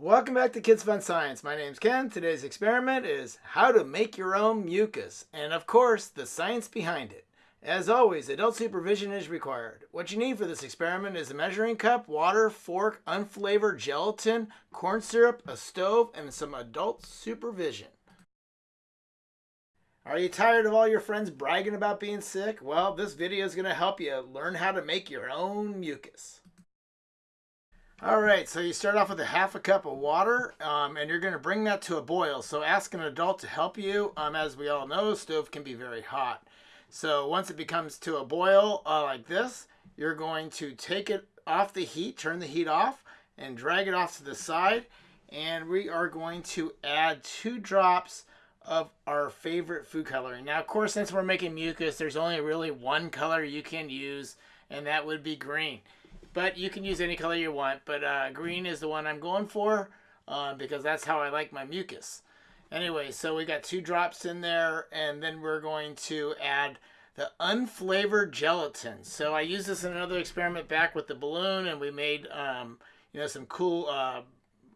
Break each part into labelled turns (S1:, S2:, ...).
S1: Welcome back to Kids Fun Science. My name's Ken. Today's experiment is how to make your own mucus, and of course, the science behind it. As always, adult supervision is required. What you need for this experiment is a measuring cup, water, fork, unflavored gelatin, corn syrup, a stove, and some adult supervision. Are you tired of all your friends bragging about being sick? Well, this video is going to help you learn how to make your own mucus. All right, so you start off with a half a cup of water, um, and you're going to bring that to a boil. So ask an adult to help you. Um, as we all know, stove can be very hot. So once it becomes to a boil uh, like this, you're going to take it off the heat, turn the heat off, and drag it off to the side. And we are going to add two drops of our favorite food coloring. Now, of course, since we're making mucus, there's only really one color you can use, and that would be green. But you can use any color you want. But uh, green is the one I'm going for uh, because that's how I like my mucus. Anyway, so we got two drops in there, and then we're going to add the unflavored gelatin. So I used this in another experiment back with the balloon, and we made um, you know some cool uh,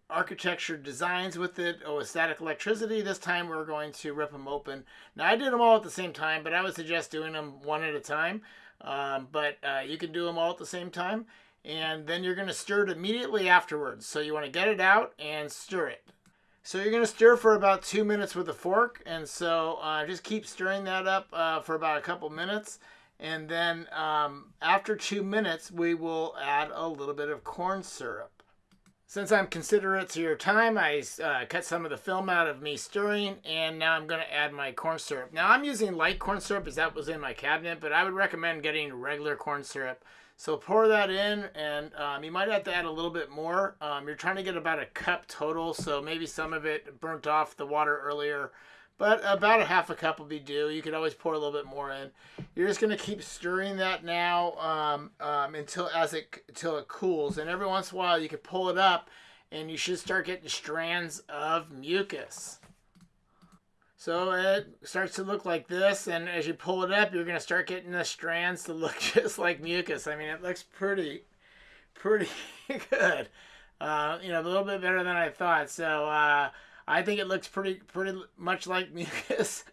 S1: architecture designs with it. Oh, with static electricity. This time we're going to rip them open. Now I did them all at the same time, but I would suggest doing them one at a time. Um, but uh, you can do them all at the same time. And then you're going to stir it immediately afterwards. So you want to get it out and stir it. So you're going to stir for about two minutes with a fork. And so uh, just keep stirring that up uh, for about a couple minutes. And then um, after two minutes, we will add a little bit of corn syrup. Since I'm considerate to your time, I uh, cut some of the film out of me stirring, and now I'm going to add my corn syrup. Now, I'm using light corn syrup as that was in my cabinet, but I would recommend getting regular corn syrup. So pour that in, and um, you might have to add a little bit more. Um, you're trying to get about a cup total, so maybe some of it burnt off the water earlier but about a half a cup will be due. You could always pour a little bit more in. You're just going to keep stirring that now um, um, until as it until it cools, and every once in a while you can pull it up, and you should start getting strands of mucus. So it starts to look like this, and as you pull it up, you're going to start getting the strands to look just like mucus. I mean, it looks pretty, pretty good. Uh, you know, a little bit better than I thought. So. Uh, I think it looks pretty pretty much like mucus.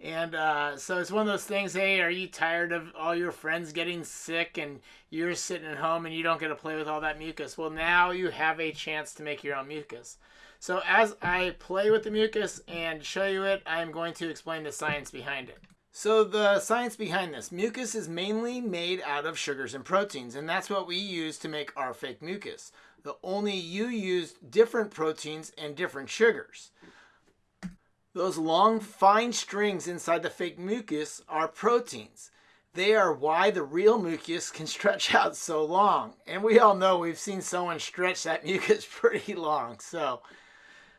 S1: And uh, so it's one of those things. Hey, are you tired of all your friends getting sick and you're sitting at home and you don't get to play with all that mucus? Well, now you have a chance to make your own mucus. So as I play with the mucus and show you it, I'm going to explain the science behind it. So the science behind this, mucus is mainly made out of sugars and proteins, and that's what we use to make our fake mucus. The only you used different proteins and different sugars. Those long, fine strings inside the fake mucus are proteins. They are why the real mucus can stretch out so long. And we all know we've seen someone stretch that mucus pretty long. So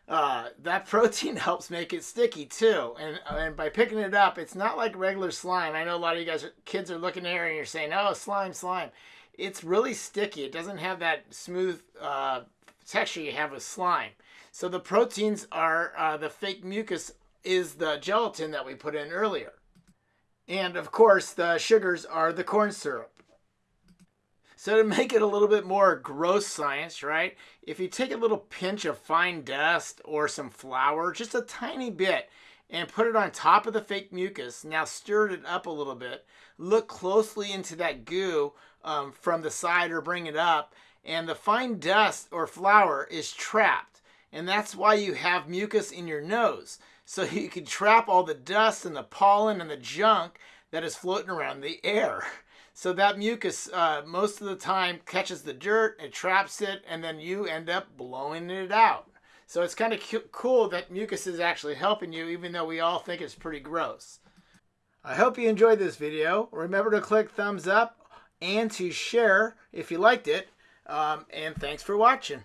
S1: uh, that protein helps make it sticky too. And, and by picking it up, it's not like regular slime. I know a lot of you guys, are, kids are looking at here and you're saying, oh, slime, slime it's really sticky. It doesn't have that smooth uh, texture you have with slime. So the proteins are, uh, the fake mucus is the gelatin that we put in earlier. And of course, the sugars are the corn syrup. So to make it a little bit more gross science, right? If you take a little pinch of fine dust or some flour, just a tiny bit, and put it on top of the fake mucus. Now stir it up a little bit. Look closely into that goo um, from the side or bring it up. And the fine dust or flour is trapped. And that's why you have mucus in your nose. So you can trap all the dust and the pollen and the junk that is floating around the air. So that mucus, uh, most of the time, catches the dirt, it traps it, and then you end up blowing it out. So it's kind of cool that mucus is actually helping you, even though we all think it's pretty gross. I hope you enjoyed this video. Remember to click thumbs up and to share if you liked it. Um, and thanks for watching.